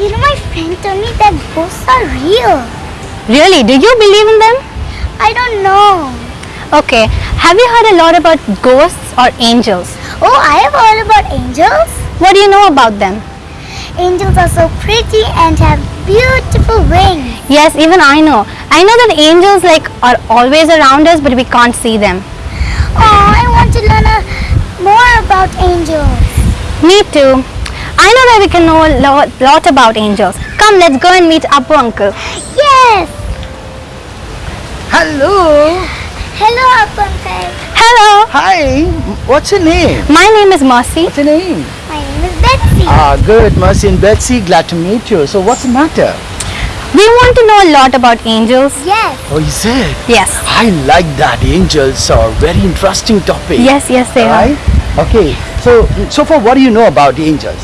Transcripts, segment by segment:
You know, my friend told me that ghosts are real. Really? Do you believe in them? I don't know. Okay. Have you heard a lot about ghosts or angels? Oh, I have heard about angels. What do you know about them? Angels are so pretty and have beautiful wings. Yes, even I know. I know that angels like are always around us, but we can't see them. Oh, I want to learn a, more about angels. Me too. I know that we can know a lot, lot about angels. Come, let's go and meet Apu uncle. Yes. Hello. Hello, Apunkai. Hello. Hi. What's your name? My name is Mercy. What's your name? My name is Betsy. Ah, good. Mercy and Betsy. Glad to meet you. So, what's the matter? We want to know a lot about angels. yes. Oh, is it? Yes. I like that. Angels are very interesting topic. Yes, yes, they are. Right? Okay. So, so far, what do you know about the angels?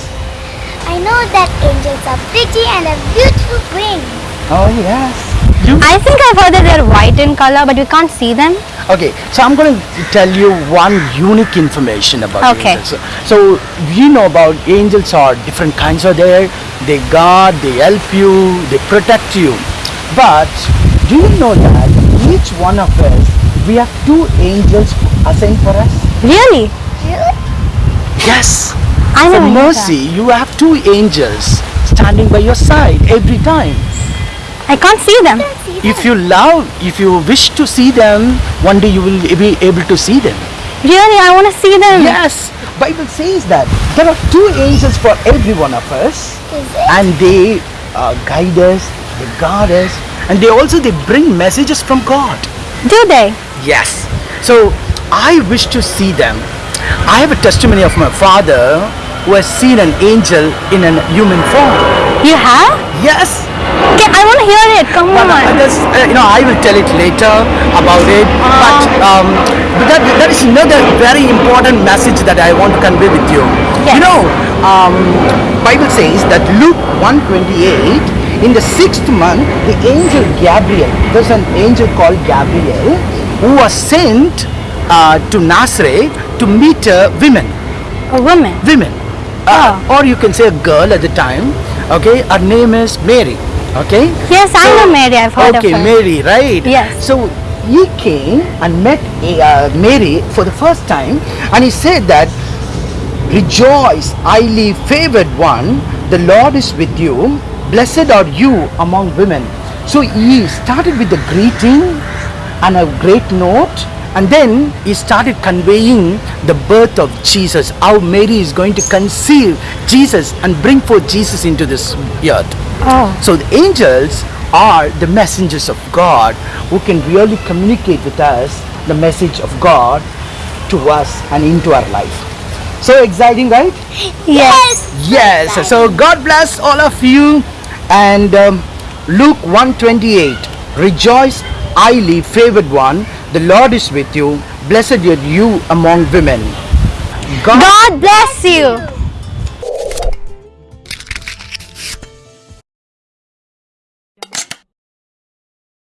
I know that angels are pretty and have beautiful wings. Oh, yes. You? I think I've heard that they're white in color, but we can't see them. Okay, so I'm going to tell you one unique information about Okay. angels. So, we know about angels are different kinds are there. They guard, they help you, they protect you. But do you know that each one of us, we have two angels assigned for us? Really? Really? Yes. I For never knew mercy, you have two angels standing by your side every time. I can't see them. Can't see If them. you love, if you wish to see them, one day you will be able to see them. Really, I want to see them. Yes, Bible says that there are two angels for every one of us, Is it? and they uh, guide us, they guard us, and they also they bring messages from God. Do they? Yes. So I wish to see them. I have a testimony of my father who has seen an angel in a human form. You have? Yes. Okay, I want to hear it. Come But on. uh, uh, you know, I will tell it later about it. But, um, but that, that is another very important message that I want to convey with you. Yes. You know, um, Bible says that Luke 128, in the sixth month, the angel Gabriel, there's an angel called Gabriel, who was sent uh, to Nazareth to meet uh, woman. A woman. women uh, or you can say a girl at the time okay her name is mary okay Yes, I know Mary. I've heard okay of her. mary right Yes. so he came and met uh, mary for the first time and he said that rejoice highly favored one the lord is with you blessed are you among women so he started with the greeting and a great note and then he started conveying the birth of jesus how mary is going to conceive jesus and bring forth jesus into this earth Oh. so the angels are the messengers of God who can really communicate with us the message of God to us and into our life. So exciting, right? Yes. Yes. So God bless all of you. And um, Luke 128, rejoice, highly favored one. The Lord is with you. Blessed are you among women. God God bless you.